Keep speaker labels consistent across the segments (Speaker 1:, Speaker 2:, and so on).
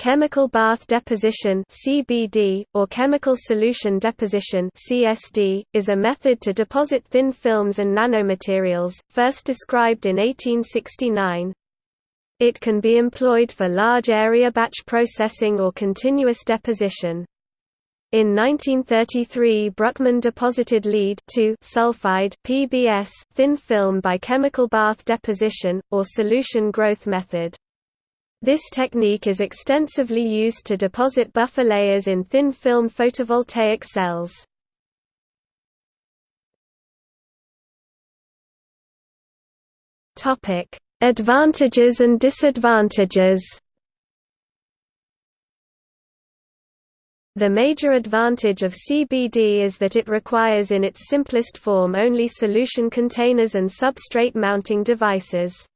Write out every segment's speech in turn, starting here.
Speaker 1: Chemical bath deposition (CBD) or chemical solution deposition (CSD) is a method to deposit thin films and nanomaterials, first described in 1869. It can be employed for large area batch processing or continuous deposition. In 1933 Bruckman deposited lead sulfide PbS thin film by chemical bath deposition, or solution growth method. This technique is extensively used to deposit buffer layers in thin film photovoltaic cells. Advantages and disadvantages The major advantage of CBD is that it requires in its simplest form only solution containers and substrate mounting devices.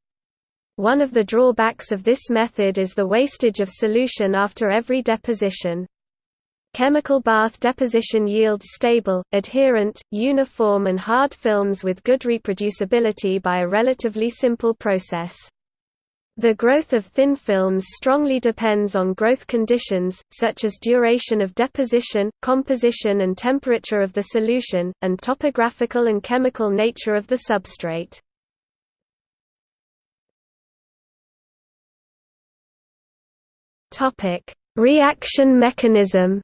Speaker 1: One of the drawbacks of this method is the wastage of solution after every deposition. Chemical bath deposition yields stable, adherent, uniform and hard films with good reproducibility by a relatively simple process. The growth of thin films strongly depends on growth conditions, such as duration of deposition, composition and temperature of the solution, and topographical and chemical nature of the substrate. Topic: Reaction mechanism.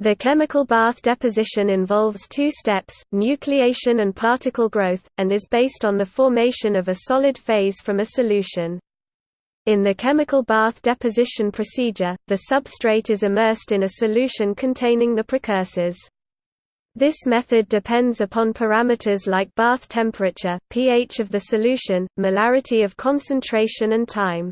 Speaker 1: The chemical bath deposition involves two steps, nucleation and particle growth, and is based on the formation of a solid phase from a solution. In the chemical bath deposition procedure, the substrate is immersed in a solution containing the precursors. This method depends upon parameters like bath temperature, pH of the solution, molarity of concentration and time.